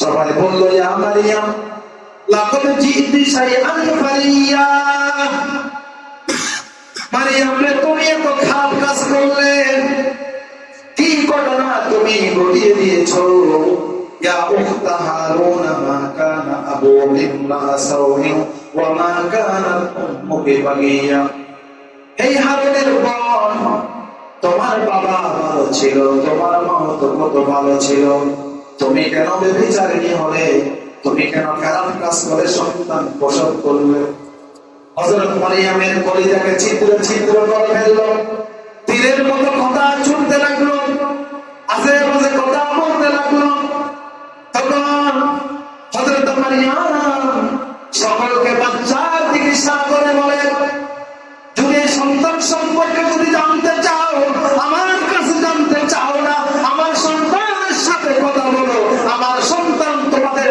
সবাই বলল, ইয়া মারিয়াম লাকাদ জিতি শাইআন ফারিয়া মারিয়াম রে, তুমি এত খারাপ কাজ করলে, কি ঘটনা তুমি ঘটিয়ে দিয়েছ? মা কানা আবু ইমরা মা কানাত উম্মুকি বাগিয়া এই হারুনের বোন তোমার বাবা ভালো ছিল, তোমার মা তো কত ভালো ছিল। তুমি কেন বেবিচারিণী হলে? তুমি কেন খারাপ কাজ করে সন্তান প্রসব করলে? হযরত মারিয়ামের কলিজাকে ছিদ্র ছিদ্র করে ফেলল। তীরের মতো কথা ছুটতে লাগল। আজে বাজে কথা বলতে লাগল। তখন হযরত মারিয়াম সকলকে বাচ্চার ইশারা করে বলে, যদি সন্তান সম্পর্কে যদি জানতে চাও, আমার কাছে জানতে চাও না আমার সন্তানের সাথে কথা বলো আমার সন্তান তোমাদের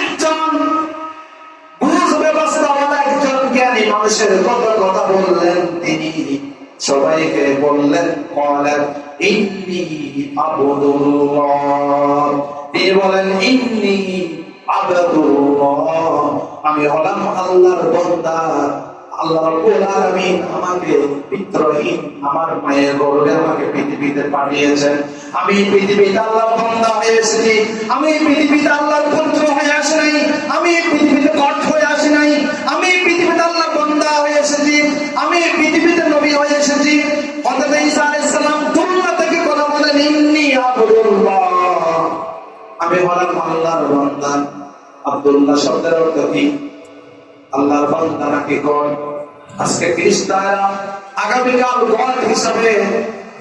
একজন ব্যবস্থাওয়ালা একজন জ্ঞানী মানুষের কত কথা বললেন, তিনি সবাইকে বললেন কলেন ইন্নি আবদুল্লাহ। তিনি বলেন, ইন্নি আবদুল্লাহ। আমি হলাম আল্লাহর বান্দা। আল্লাহ রাব্বুল আলামিন আমাকে আমার মায়ের গর্ভে আমাকে পৃথিবীতে পাঠিয়েছেন। আমি পৃথিবীতে আল্লাহর বান্দা আমি পৃথিবীতে আল্লাহর হয়ে আসি নাই। আমি পৃথিবীতে কঠ হয়ে আসি নাই। আমি পৃথিবীতে আল্লাহর বান্দা আমি পৃথিবীতে নবী হয়ে এসেছি। হযরত আমি হলাম আল্লাহর বান্দা। আব্দুল্লাহ শব্দের অর্থ কি? আল্লাহর বান্দা নাকি গণ আজকে খ্রিস্টানরা আগামীকাল গণ হিসাবে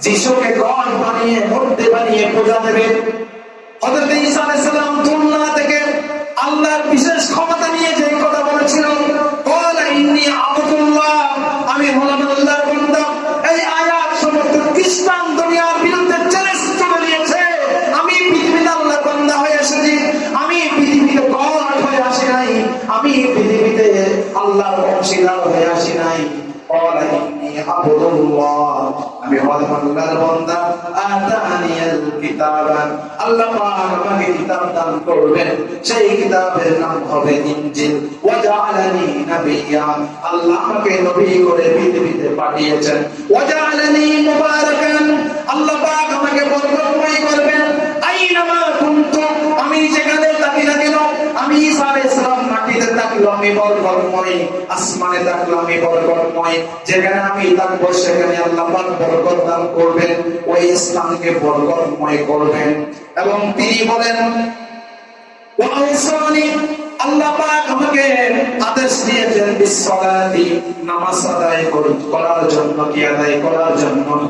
যিশুকে গণ বানিয়ে, মূর্তি বানিয়ে পূজা দেবে। হযরত ঈসা আলাইহিস সালাম দুনিয়া থেকে আল্লাহর বিশেষ ক্ষমতা নিয়ে যে কথা বলেছিলেন ক্বালা ইন্নী আবুদুল্লাহ আমি হলাম আল্লাহর বান্দা এই আয়াত সমস্ত খ্রিস্টান দুনিয়ার বিরুদ্ধে চ্যালেঞ্জ করে দিয়েছে আমি পৃথিবীতে আল্লাহর বান্দা হয়ে এসেছি আমি পৃথিবীতে গড হয়ে আসি নাই আমি পৃথিবীতে আল্লাহর অংশীদার হয়ে আসি নাই। আমি আল্লাহ আমাকে করবেন। পাঠিয়েছেন। আমি যেখানে থাকি না কেন আমি ঈসা মাটিতে থাকলাম আমি বরকতময় আসমানে থাকলাম আমি বরকতময় যেখানে আমি থাকব, সেখানে আল্লাহ পাক বরকত দান করবেন ওই স্থানকে বরকতময় করবেন। এবং তিনি বলেন আল্লাহ আমাকে আদেশ দিয়েছেন, বিসসালাতি, নামাজ আদায় কর- করার জন্য, কি আদায় করার জন্য?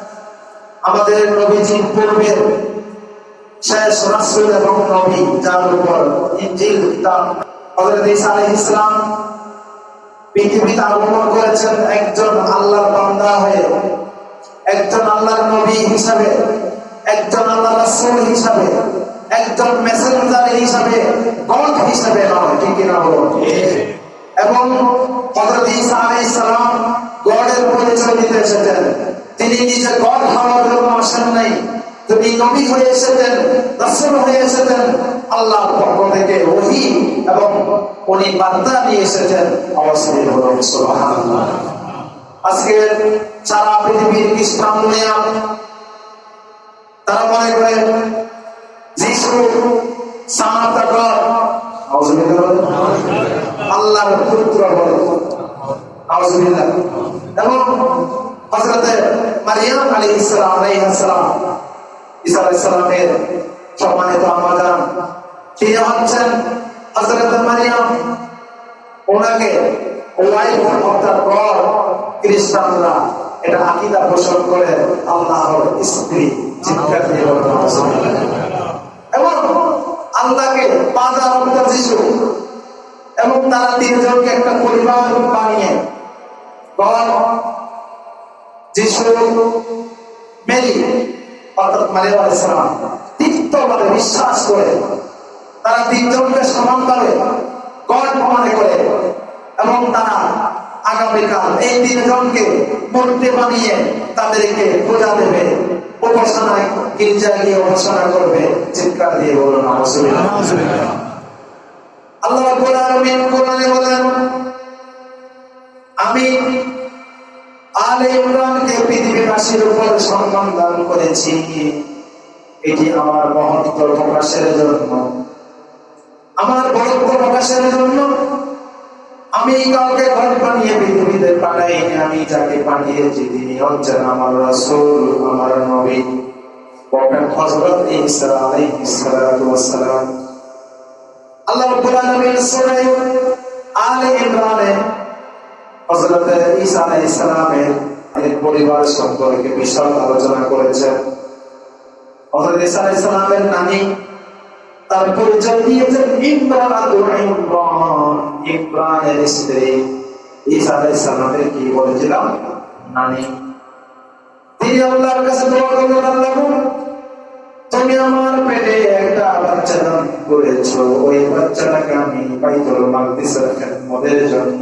আমাদের নবীজির পূর্বের শেষ রাসূল এবং নবী যার উপর পৃথিবীতে আগমন করেছেন একজন আল্লাহর বান্দা হয়ে, একজন আল্লাহর নবী হিসাবে, একজন আল্লাহ রাসূল হিসাবে, একজন মেসেঞ্জার হিসাবে, গড হিসাবে নয়, ঠিক কিনা বলো এবং হযরত ঈসা আলাইহিস সালাম গডের পরিচয় এসেছেন। তিনি নিজে গড হওয়ার জন্য আসেন নাই। তিনি নবী হয়ে এসেছেন, রাসূল হয়ে এসেছেন, আল্লাহর পক্ষ থেকে ওহী এবং উনি বার্তা নিয়ে এসেছেন। অবশ্যই হলো আজকে সারা পৃথিবীর দুনিয়া তারা মনে করে যিশু সামাতা গড নাউজুবিল্লাহ বলেন আল্লাহর পুত্র বলেন নাউজুবিল্লাহ এবং হযরত মারিয়াম আলাইহিস সালাম আলাইহিস সালাম ঈসা আলাইহিস সালামের সম্মানিত আম্মা জান তিনি হচ্ছেন হযরত মারিয়াম। ওনাকে এবং আল্লাহকে বাজার অবতার যিশু এবং তারা তিনজনকে একটা পরিবার বানিয়ে মেরি অর্থাৎ তিক্তভাবে বিশ্বাস করে তারা তিনজনকে সমানভাবে গড মনে করে এবং তারা আগামীকাল এই তিনজনকে মূর্তি বানিয়ে তাদেরকে পূজা দেবে উপাসনা গির্জা গিয়ে উপাসনা করবে চিৎকার দিয়ে বলুন। আল্লাহ বলেন আমি আলে ইমরানকে পৃথিবীবাসীর উপর সম্মান দান করেছি। এটি আমার মহত্ব প্রকাশের জন্য। আমার বরত্ব প্রকাশের জন্য। আমি কাউকে ঘর বানিয়ে পৃথিবীতে পাঠাইনি, আমি যাকে পাঠিয়েছি তিনি হচ্ছেন আমার রাসূল, আমার নবী। আল্লাহ রাব্বুল হযরত ঈসা আলাইহিস সালামের এক পরিবার সম্পর্কে বিশাল আলোচনা করেছেন। হযরত ঈসা আলাইহিস সালামের নানি তার পরিচয় দিয়েছেন ইমরান ইমরান, ইমরানের স্ত্রী। ঈসা আলাইহিস সালামের কি বলেছিলাম নানি, তিনি আল্লাহর কাছে দোয়া করলেন, আল্লাহ তুমি আমার পেটে একটা বাচ্চা দান করেছ। ওই বাচ্চাটাকে আমি বাইতুল মাকদিসের খেদমতের জন্য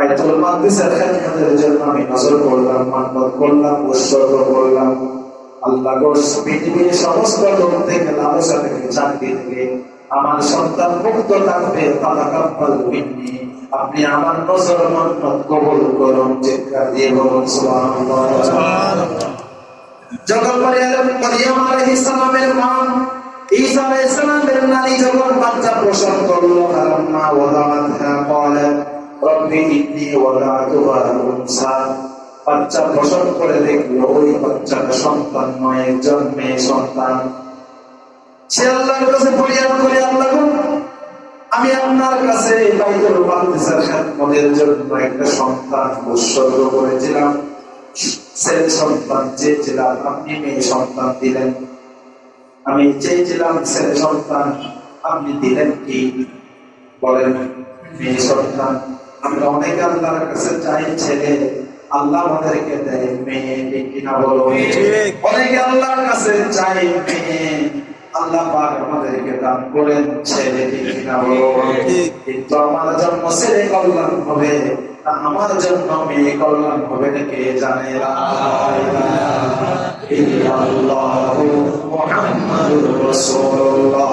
বাইতুল মাকদিসের খেদমতের জন্য আমি নজর করলাম আমার সন্তান মুক্ত থাকবে আপনি আমার নজর মান্নত কবুল করুন মা ঈসা আলাইহিস সালামের নারী যখন বাচ্চা প্রসব করল, ফালাম্মা ওয়াদাআতহা ক্বালাত রব্বি ইন্নী ওয়াদাতুহা উনসা। বাচ্চা প্রসব করে দেখল ওই বাচ্চাটা সন্তান নয় একজন মেয়ে সন্তান। সে আল্লাহর কাছে ফরিয়াদ করে, আল্লাহ আমি আপনার কাছে বাইতুল মাকদিসের খেদমতের জন্য একটা সন্তান উৎসর্গ করেছিলাম। ছেলে সন্তান চেয়েছিলাম, আপনি মেয়ে সন্তান দিলেন। আমি চেয়েছিলাম ছেলে সন্তান, আপনি দিলেন কি? বলেন, মেয়ে সন্তান। আমরা অনেকে আল্লাহর কাছে চাই ছেলে আল্লাহ আমাদেরকে দেয় মেয়ে ঠিক কিনা বলো? অনেকে আল্লাহর কাছে চাই মেয়ে আল্লাহ পাক আমাদেরকে দান করেন ছেলে ঠিক কিনা বলো? কিন্তু আমার জন্য ছেলে কল্যাণ হবে আমার জন্য মেয়ে কল্যাণ হবে না কে জানে? ইল্লাল্লাহু মুহাম্মাদুর রাসূলুল্লাহ।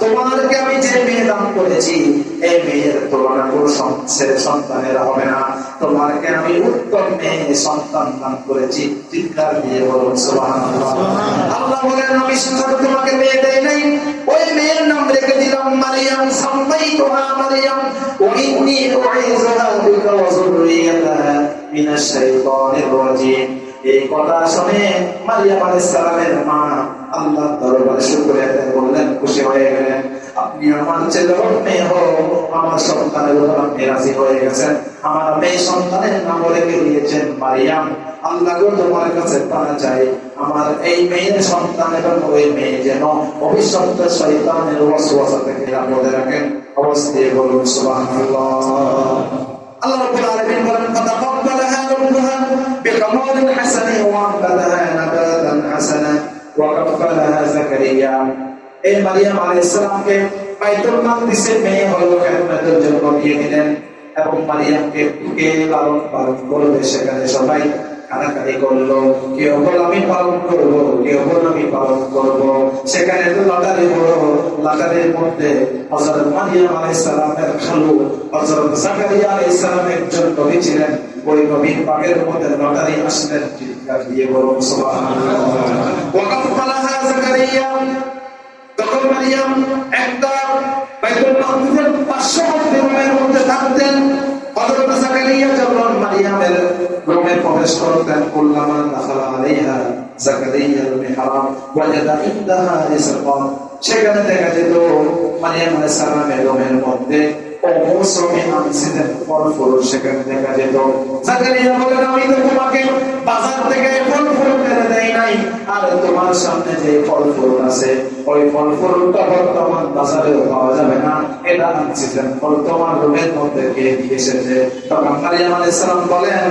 তোমাদেরকে আমি যে মেয়ে দান করেছি, এই মেয়ের তুলনা সন্তানের হবে না। তোমাকে আমি মেয়ে, সন্তান দান করেছি। দিয়ে আল্লাহ তোমাকে মেয়ে দেই নাই। ওই মেয়ের নাম রেখে দিলাম মারিয়াম মারিয়াম। মিনাশ শাইতানির রাজীম। এই কথা শুনে মারিয়াম সালামের মা আল্লাহ দরবারে শুকরিয়া করলেন, খুশি হয়ে গেলেন। আপনি আমার ছেলে মেয়ে হোক, আমার সন্তানের উপর আপনি রাজি হয়ে গেছেন। আমার মেয়ে সন্তানের নাম রেখে দিয়েছেন মারিয়াম। আল্লাহ তোমার কাছে পানা চাই। আমার এই মেয়ের সন্তান এবং ওই মেয়ে যেন অভিশপ্ত শৈতানের ওয়াসওয়াসা থেকে রাখেন। অবশ্যই বলুন এই মারিয়াম আলাইহিস সালামকে বাইতুল মাকদিসের মেয়ে হলো দিয়ে দিলেন এবং মারিয়ামকে কে লালন পালন করবে সেখানে সবাই। কানাকানি করল কেউ বল আমি পালন করব কেউ বল আমি পালন করব? সেখানে তো লটারি হলো, লটারির মধ্যে হযরত মারিয়াম আলাইহিস সালামের খালু, হযরত জাকারিয়া আলাইহিস সালাম একজন নবী ছিলেন, ওই নবীর পাকের মধ্যে লটারি আসলেন দিয়ে বলুন, সুবহানাল্লাহ। তখন মারিয়াম একটা বাইতুল মাকদিসের রুমের মধ্যে থাকতেন হযরত জাকারিয়া যখন মারিয়ামের প্রবেশ করতেন কুল্লামা দাখালা আলাইহা জাকারিয়ার মিহরাব ওয়াজাদা ইনদাহা রিজকান। সেখানে দেখা যেত মারিয়াম আলাইহিস সালামের রুমের মধ্যে অমৌসুমী আনছিলেন তোমার সামনে যে ফল ফুল আছে, ওই ফল ফুলটা বাজারে পাওয়া যাবে এটা আনছিলেন ফল। তোমার মধ্যে কে দিয়ে বলেন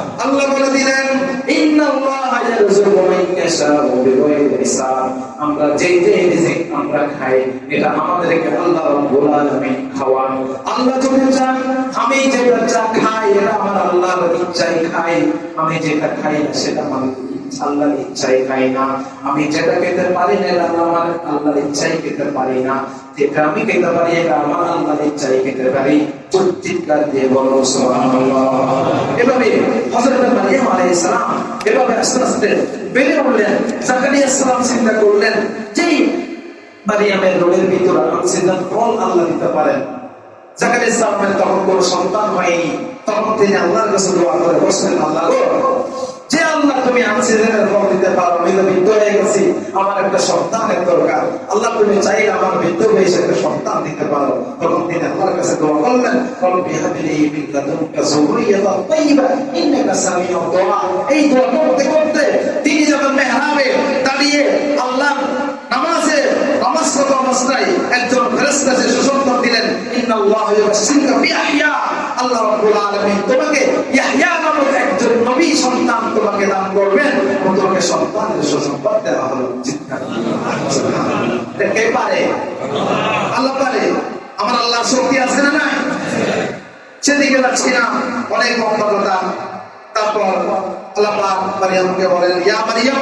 আল্লাহ বলে দিলেন খাই আমি যেটা খাই সেটা ইচ্ছাই খাই না। আমি যেটা খেতে পারি না আমার আল্লাহর ইচ্ছাই খেতে পারি না। যেটা আমি খেতে পারি, এটা আমার আল্লাহর ইচ্ছাই খেতে পারি। তখন কোনো সন্তান তখন আল্লাহ যে আল্লাহ তুমি অক্সিজেনের দিতে পারো, আমি তো বৃদ্ধ হয়ে গেছি, আমার একটা সন্তানের দরকার। আল্লাহ তুমি চাইলে আমার বৃদ্ধ হয়েছে একটা সন্তান দিতে পারো। তখন তিনি আল্লাহর কাছে দোয়া করলেন মেহরাবে আল্লাহ একজন দিলেন আল্লাহ তোমাকে ইয়াহইয়া নামক একজন নবী সন্তান তোমাকে দান করবেন এবং তোমাকে সন্তানের সুসংবাদ দেওয়া হলো। কে পারে? আল্লাহ পারে। আমার আল্লাহর শক্তি আছে না নাই? সেদিকে যাচ্ছি না। অনেক মহত্বতা তারপর আল্লাহ পাক মারিয়ামকে বলেন, ইয়া মারিয়াম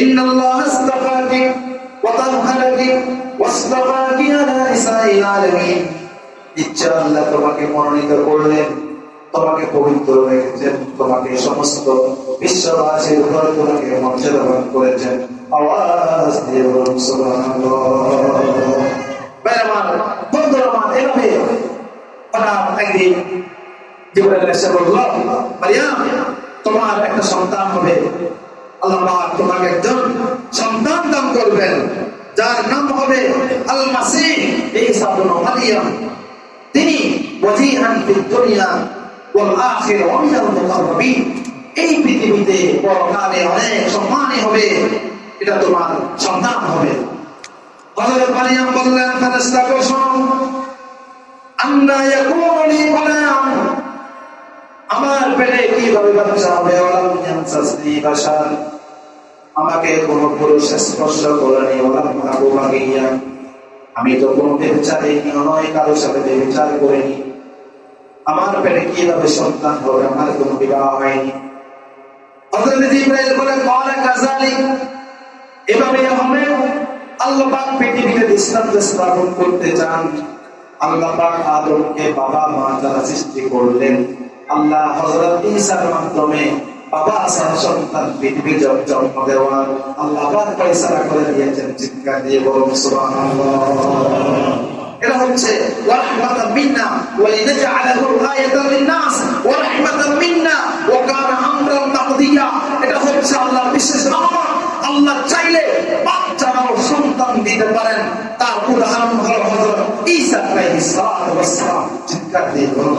ইন্নাল্লাহ আস্তাফাকি ওয়া তাহহারাকি ওয়াস্তাফাকি আলা নিসাইল আলামিন। ইচ্ছা তোমাকে মনোনীত করলেন, তোমাকে পবিত্র রেখেছেন, তোমাকে সমস্ত বিশ্ববাসীর উপর তোমাকে মর্যাদাবান করেছেন। আওয়াজ দিয়ে বলুন, সুবহানাল্লাহ। এভাবে হঠাৎ একদিন মারিয়াম, তোমার একটা সন্তান হবে। আল্লাহ তোমাকে একজন সন্তান দান করবেন, যার নাম হবে আল মাসিহ ঈসা ইবনে মারিয়াম। তিনি ওয়াজিহান ফিদ দুনিয়া ওয়াল আখিরা ওয়া এই পৃথিবীতে অনেক সম্মানী হবে, এটা তোমার সন্তান হবে। হযরত মারিয়াম বললেন ফেরেশতা কো শোনো, আন্না আমার পেটে কীভাবে বাচ্চা হবে ওলাম আমাকে কোন পুরুষ স্পর্শ করেনি ওলাম আমি তো কোনো বেবিচারে নয় কারোর সাথে বেবিচার করিনি। আমার পেটে কীভাবে সন্তান হবে, আমার কোনো বিবাহ হয়নি। এভাবে আল্লাহ পৃথিবীতে স্থাপন করতে আল্লাহ আদমকে বাবা মা যারা সৃষ্টি করলেন। আল্লাহ হযরত ঈসার মাধ্যমে সন্তান জন্ম দেওয়া আল্লাহ সুবহানাল্লাহ। এটা হচ্ছে এটা হচ্ছে আল্লাহর বিশেষ আল্লাহ চাইলে বাচ্চারাও সন্তান দিতে পারেন। তার উদাহরণ হলো হযরত চিৎকার দিয়ে বলুন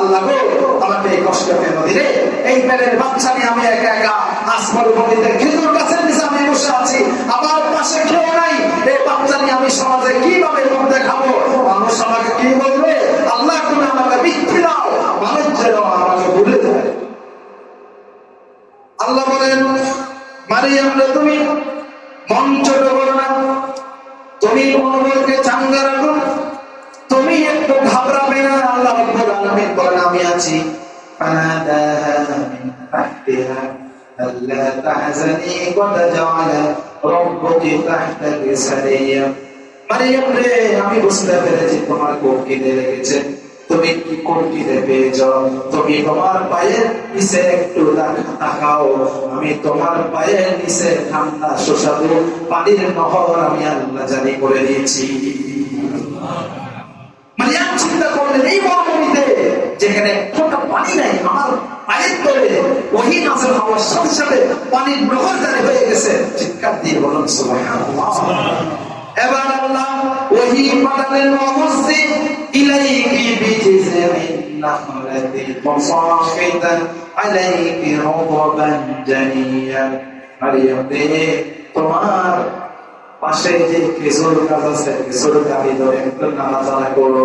আল্লাহ গো, আমাকে এই কষ্ট কেন দিলে? এই বাচ্চা আমি একা একা আসমার খেজুর নিচে আমি বসে আছি। আমার পাশে কেউ নাই। এই বাচ্চা আমি সমাজে কীভাবে মুখ দেখাবো? মানুষ আমাকে কি বলবে? আল্লাহ তুমি আমাকে মৃত্যু দাও। মানুষ যেন আমাকে ভুলে যায়। আল্লাহ বলেন মারিয়াম তুমি মঞ্চ বলেন আমি আছি فناداها من تحتها ألا تحزني قد جعل ربك تحتك سريا মারিয়াম রে আমি বুঝতে পেরেছি তোমার কোন কিনে লেগেছে তুমি কি কোন কিনে পেয়েছ তুমি তোমার পায়ের নিচে একটু তাক- তাকাও আমি তোমার পায়ের নিচে ঠান্ডা সুস্বাদু পানির নহর আমি আল্লাহ জারি করে দিয়েছি মারিয়াম চিন্তা করলেন এই মরুভূমিতে যেখানে ফোটা পানি নাই, আমার পায়ের তলে ওহি নাজল হওয়ার সাথে সাথে পানির নহর জারি হয়ে গেছে। চিৎকার দিয়ে বলুন এবার আল্লাহ ওহি পাঠালেন ইলাইকি আলাইকি তোমার পাশে যে গাছ আছে ধরে একটু নাড়াচাড়া করো।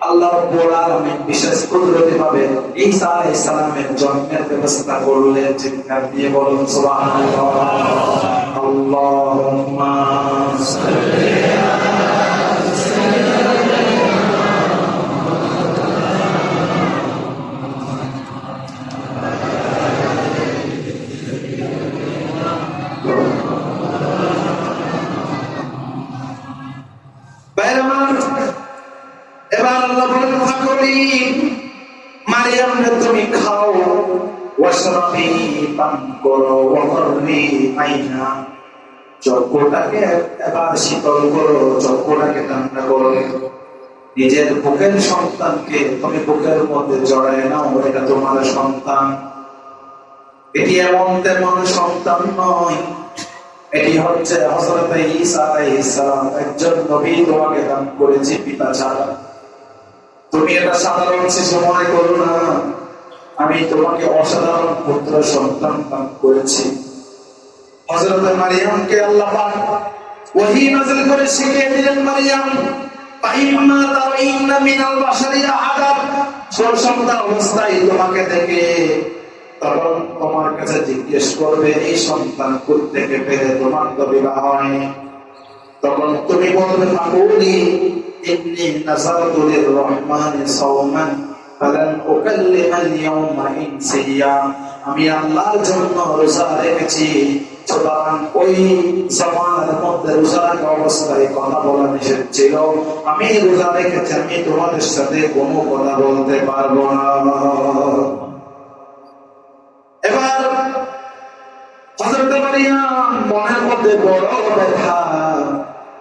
আল্লাহ বিশেষ কুদরতি ভাবে ঈসা আলাইহিস সালামের জন্মের ব্যবস্থা করলেন চিৎকার দিয়ে বলুন, সুবহানাল্লাহ। আল্লাহুম্মা আমার এবার আল্লাহ বলেন ফাকরি মারিয়াম রে তুমি খাও, ওয়াশরাবি পান করো ওয়াহরি আইনা চক্ষুটাকে এবার শীতল করো, চক্ষুটাকে ঠান্ডা করো। নিজের বুকের সন্তানকে তুমি বুকের মধ্যে জড়ায় নাও, এটা তোমার সন্তান। এটি এমন তেমন সন্তান নয়, এটি হচ্ছে হযরত ঈসা আলাইহিস সালাম, একজন নবী তোমাকে দান করেছে পিতা ছাড়া। তুমি এটা সাধারণ শিশু মনে করো না। আমি তোমাকে অসাধারণ পুত্র সন্তান দান করেছি। হযরত মারিয়ামকে আল্লাহ পাক করে শিখিয়ে দিলেন, মারিয়াম সন্তান অবস্থায় তোমাকে দেখে তখন তোমার কাছে জিজ্ঞেস করবে, এই সন্তান তোমার তো বিবাহ হয়নি। তখন তুমি বলবে ইন্নি নাযারতু লির-রহমানি সাওমান ফালান উকাল্লিমাল ইয়াওমা ইনসিয়া আমি আল্লাহর জন্য রোজা রেখেছি। সুতরাং ওই জমানের মধ্যে রোজা অবস্থায় কথা বলা নিষেধ ছিল। আমি রোজা রেখেছি, আমি তোমাদের সাথে কোনো কথা বলতে পারব না। এবার হজরত মারিয়াম মনের মধ্যে বড় ব্যথা।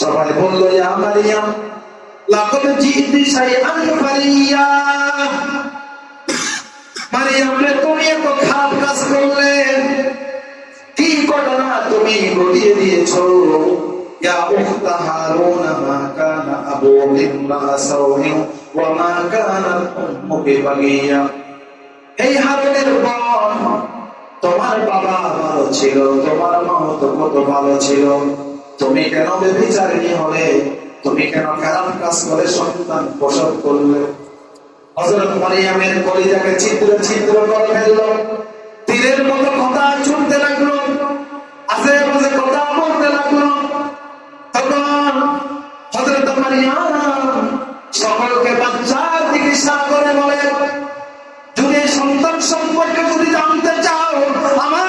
সবাই বলল মারিয়াম লাকাদ জিতি শাইআন ফারিয়া মারিয়াম রে, তুমি এত খারাপ কাজ করলে। কি ঘটনা তুমি ঘটিয়ে দিয়েছ? ইয়া উখতা হারুন মা কানা আবুকি ইমরা সাওহি ওয়া মা কানাত উম্মুকি বাগিয়া এই হারুনের বোন, তোমার বাবা ভালো ছিল, তোমার মা তো কত ভালো ছিল। তুমি কেন বেবিচারিণী হলে? তুমি কেন খারাপ কাজ করে সন্তান প্রসব করলে? হযরত মারিয়ামের কলিজাকে ছিদ্র ছিদ্র করে ফেলল। তীরের মতো কথা ছুটতে লাগল। কথা বলতে লাগল। তখন হযরত মারিয়াম সকলকে বাচ্চার করে বলে যদি সন্তান সম্পর্কে যদি জানতে চাও, আমার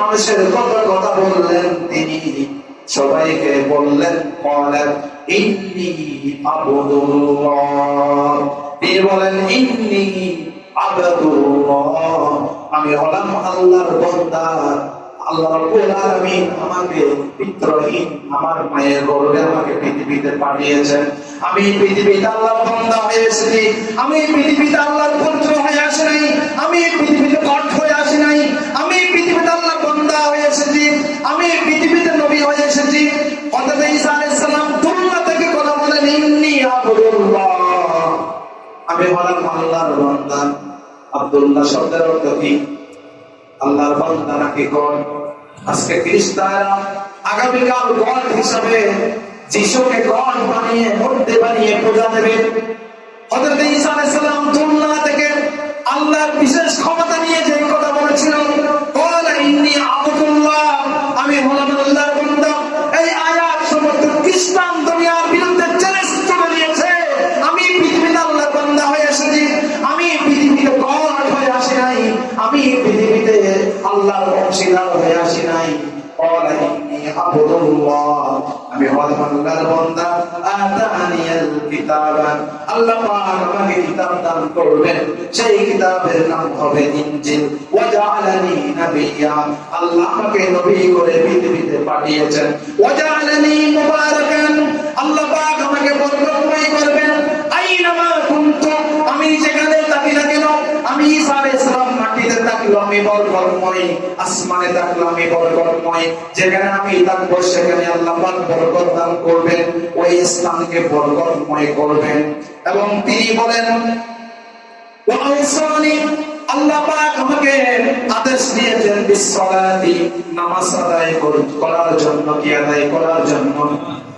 মানুষের কত কথা বললেন তিনি? সবাইকে বললেন বলেন ইন্নি বলেন, ইন্নি আমি হলাম আল্লাহর বান্দা। আল্লাহ আমাকে আমার মায়ের গর্ভে আমাকে পৃথিবীতে পাঠিয়েছেন। আমি পৃথিবীতে আল্লাহর বান্দা হয়ে আমি পৃথিবীতে আসি আমি পৃথিবীতে কঠ হয়ে আসি নাই আমি পৃথিবীতে আল্লাহর বান্দা হয়ে এসেছি আমি পৃথিবীতে নবী হয়ে এসেছি। ঈসা দুনিয়া থেকে কথা বলেন ইন্নী আমি হলাম আল্লাহর বান্দা। আব্দুল্লাহ শব্দের অর্থ কি? আল্লাহর বান্দা নাকি গণ আজকে খ্রিস্টানরা গণ হিসাবে যিশুকে গণ বানিয়ে, মূর্তি বানিয়ে পূজা দেবে। হযরত ঈসা দুনিয়া থেকে আল্লাহর বিশেষ ক্ষমতা নিয়ে যে কথা বলেছিল ক্বালা ইন্নী আবদুল্লাহ। আমি হলাম আল্লাহর বান্দা এই আয়াত সমস্ত খ্রিস্টান দুনিয়ার বিরুদ্ধে চ্যালেঞ্জ করে দিয়েছে আমি পৃথিবীতে আল্লাহর বান্দা হয়ে এসেছি আমি পৃথিবীতে গড হয়ে আসি নাই আমি পৃথিবীতে আল্লাহর অংশীদার হয়ে আসি নাই قال إني عبد الله আমি হলাম আল্লাহর বান্দা আতানিয়াল কিতাব। আল্লাহ পাক আমাকে কিতাব দান করবেন। সেই কিতাবের নাম হবে ইনজিল। নাবিয়্যা আল্লাহ আমাকে নবী করে পৃথিবীতে পাঠিয়েছেন। মুবারাকান। আল্লাহ পাক আমাকে বরকতময় করবেন। আইনামা কুনতু। আমি যেখানে থাকি না কেন আমি ঈসা আলাইহিস সালাম মাটিতে থাকল আমি বরকতময়, আসমানে থাকল আমি বরকতময়, যেখানে আমি থাকব সেখানে আল্লাহ পাক বরকত দান করবেন, ওই স্থানকে বরকতময় করবেন। এবং তিনি বলেন ওয়াউসানি আল্লাহ পাক আমাকে আদেশ দিয়েছেন, বিসসালাতি নামাজ আদায় কর- করার জন্য, কি আদায় করার জন্য।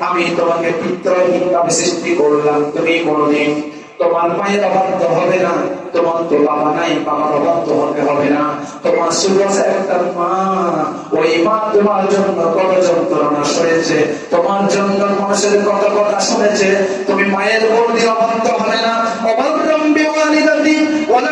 আমি তোমাকে সৃষ্টি করলাম। তুমি কোনোদিন তোমার মায়ের হবে না, তোমার তো বাবা নাই, বাবার হবে না। তোমার একটা মা, ওই মা তোমার জন্য কত যন্ত্রণা তোমার জন্য মানুষের কত কথা শুনেছে। তুমি মায়ের বর্দি অবাধ্য হবে না خالدا فيه ولا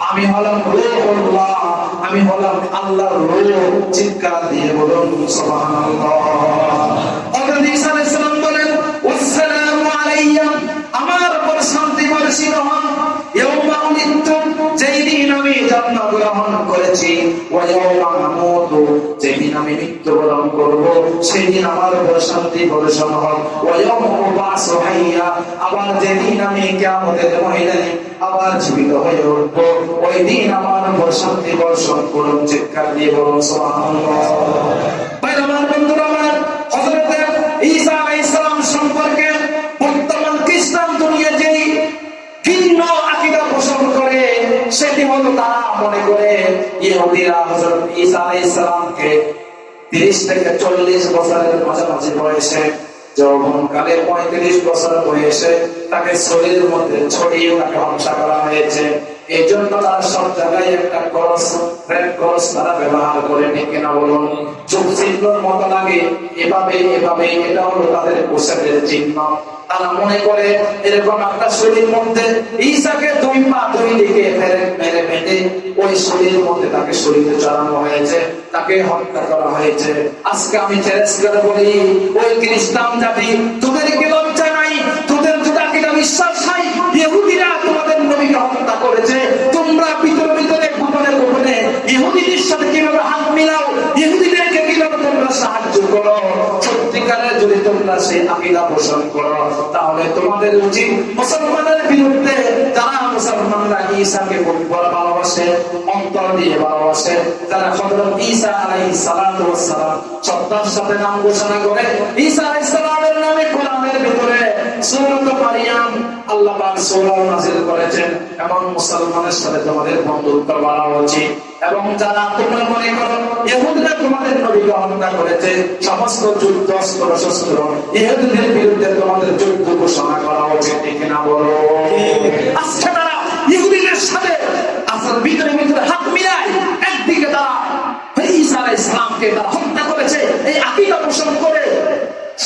আমি হলাম আমি হলাম আল্লাহ চিৎকার দিয়ে বলুন আলাইয়া আমার উপর শান্তি বর্ষিত উলিদতু দিন জন্ম গ্রহণ করেছি যেদিন আমি মৃত্যুবরণ করব, সেদিন আমার উপর শান্তি বর্ষণ আবার যেদিন আমি কিয়ামতের ময়দানে আবার জীবিত হয়ে উঠব ওই দিন আমার উপর বর্ষণ করুন, চিৎকার দিয়ে বলুন আমার বন্ধুরা আমার করে সেটি হলো তারা মনে করে ইহুদিরা হজরত ঈসা আলাইহিস সালামকে 30 থেকে 40 বছরের মাঝামাঝি বয়সে, যৌবনকালে পঁয়ত্রিশ বছর বয়সে তাকে শরীরের মধ্যে ছড়িয়ে তাকে হত্যা করা হয়েছে। এই জন্য তারা সব জায়গায় একটা ক্রস রেড ক্রস তারা ব্যবহার করে, ঠিক কিনা বলুন? চোখ চিহ্নর মতো লাগে, এভাবে এভাবে, এটা হলো তাদের পোশাকের চিহ্ন। তারা মনে করে, এরকম একটা শরীর মধ্যে ঈশাকে দুই পা দুই দিকে ফেরে মেরে বেঁধে ওই শরীরের মধ্যে তাকে শরীরে চড়ানো হয়েছে, তাকে হত্যা করা হয়েছে। আজকে আমি চ্যালেঞ্জ করে বলি, ওই খ্রিস্টান জাতি তোদের কি লজ্জা নাই, তোদের কিনা বিশ্বাস নাই, ইহুদিরা তোমাদের নবীকে হত্যা করেছে তোমরা ভিতরে ভিতরে গোপনে গোপনে ইহুদিদের সাথে কীভাবে হাত মিলাও? ইহুদিদেরকে কীভাবে তোমরা সাহায্য করো? যদি তোমরা সেই পোষণ করো, তাহলে তোমাদের উচিত মুসলমানের বিরুদ্ধে যারা মুসলমানরা ভালোবাসে, অন্তর দিয়ে ভালোবাসে, যারা হযরত ঈসা আলাইহিস সালাম শ্রদ্ধার সাথে নাম ঘোষণা করে আলাইহিস সালামের নামে কোরআনের ভিতরে সূরাত মারিয়াম আল্লাহ পাক সূরা নাযিল করেছেন। এবং মুসলমানের সাথে তোমাদের বন্ধুত্ব বাড়া উচিত। এবং যারা তোমরা মনে করো, ইহুদিরা তোমাদের নবীকে হত্যা করেছে, সমস্ত যুদ্ধ অস্ত্র শস্ত্র ইহুদিদের বিরুদ্ধে তোমাদের যুদ্ধ ঘোষণা করা উচিত, ঠিক বলো? আজকে তারা ইহুদিদের সাথে আসল ভিতরে ভিতরে হাত মিলায় একদিকে তারা ঈসা আলাইহিস তারা হত্যা করেছে। এই আকীদা পোষণ করে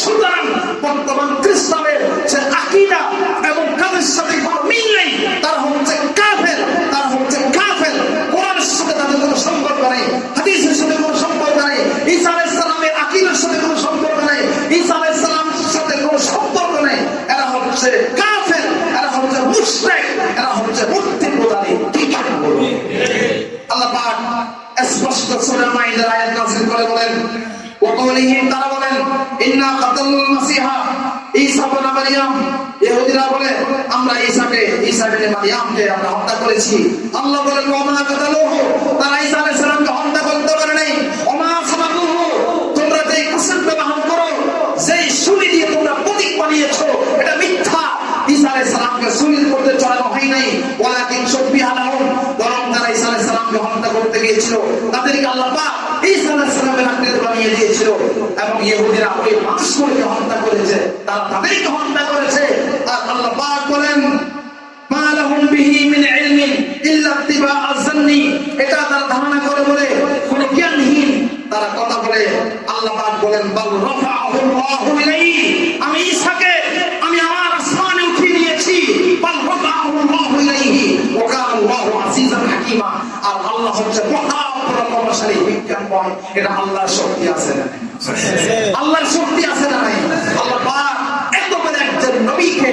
সুতরাং বর্তমান খ্রিস্টানের যে আকীদা এবং কাজের সাথে কোনো মিল নেই, তারা হচ্ছে কাফের, তারা হচ্ছে কাফের। কোরআনের সাথে তাদের কোনো সম্পর্ক নেই, হাদিসের সাথে কোনো সম্পর্ক নেই, ঈসা আলাইহিস সালামের আকীদার সাথে কোনো সম্পর্ক নেই, ঈসা আলাইহিস সালামের সাথে কোনো সম্পর্ক নেই। এরা হচ্ছে কাফের, এরা হচ্ছে মুশরিক, এরা আমরা ঈসাকে ঈসা ইবনে মারইয়ামকে আমরা হত্যা করেছি। আল্লাহ বলেন ওয়া মা কাতালুহু? তারা ঈসা আলাইহিস সালামকে হত্যা করতে পারে নাই। ওয়া মা তোমরা যেই ব্যবহার করো, যেই দিয়ে তোমরা প্রতীক বানিয়েছো, এটা মিথ্যা। ঈসা আলাইহিস সালামকে চড়ানো হয় নাই। ওয়ালাকিন বরং তারা ঈসা আলাইহিস সালামকে হত্যা করতে গিয়েছিল। তাদেরকে আল্লাহ পাক ঈসা আলাইহিস সালামের বানিয়ে দিয়েছিল। এবং ইহুদিরা ওই মানুষগুলোকে হত্যা করেছে। তারা তাদেরকে হত্যা করেছে আর আল্লাহ পাক বলেন মা লাহুম বিহি মিন ইলমিন ইল্লা ইত্তিবা আয-যান্নি এটা তারা ধারণা করে বলে কোন জ্ঞানহীন তারা কথা বলে। আল্লাহ পাক বলেন বাল আল্লাহু আমি ঈসাকে আমি আমার আসমানে উঠিয়ে নিয়েছি। বাল রাফাআহু আল্লাহু ইলাইহি। ওয়া কানা আল্লাহু আজিজান হাকীমা। আর আল্লাহ হচ্ছে মহা প্রতাপশালী এটা আল্লাহর শক্তি আছে না? আল্লাহর শক্তি আছে না নাই? আল্লাহ পাক এত বড় একজন নবীকে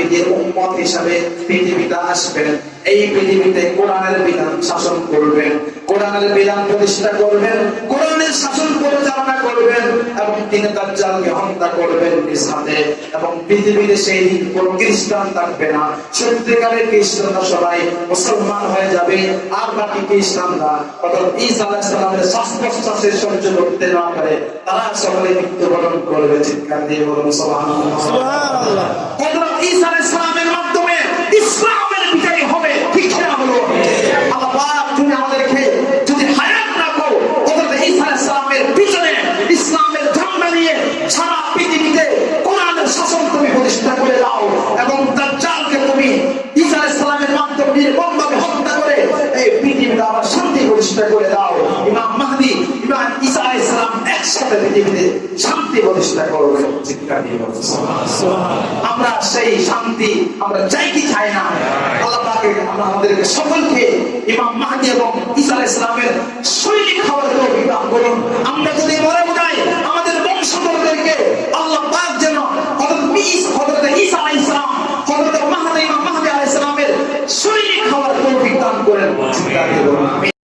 নবীদের উম্মত হিসাবে পৃথিবীতে আসবেন। এই পৃথিবীতে কোরআনের বিধান শাসন করবেন কোরআনের বিধান প্রতিষ্ঠা করবেন কোরআনের শাসন পরিচালনা করবেন এবং তিনি দাজ্জালকে হত্যা করবেন হাতে এবং পৃথিবীতে সেই দিন কোন খ্রিস্টান থাকবে না। সত্যিকারের খ্রিস্টানরা সবাই মুসলমান হয়ে যাবে আর বাকি খ্রিস্টানরা অর্থাৎ ঈসা আলাইহিস সালামের শ্বাস প্রশ্বাসের সহ্য করতে না পারে তারা সকলে মৃত্যুবরণ করবে। চিৎকার দিয়ে বলুন হযরত ঈসা আলাইহিস সালামের মাধ্যমে ইসলামের বিজয় হবে, ঠিক না হলো আল্লাহ তুমি আমাদেরকে যদি হায়াত রাখো, হযরত ঈসা ইসলামের একসাথে পৃথিবীতে শান্তি প্রতিষ্ঠা করবে চিৎকার দিয়ে আমরা সেই শান্তি আমরা চাই কি চাই না? আল্লাহ আমরা আমাদেরকে সকলকে ইমাম মাহদি এবং ঈসা আলাইহিস সালামের সৈনিক হওয়ার দান করুন। আমরা যদি মরে যাই, আমাদের বংশধরদেরকে আল্লাহ পাক যেন হযরত ঈসা আলাইহিস সালাম মাহদি, ইমাম মাহদি আলাইহিস সালামের সৈনিক হওয়ার তৌফিক দান করেন। চিৎকার দিয়ে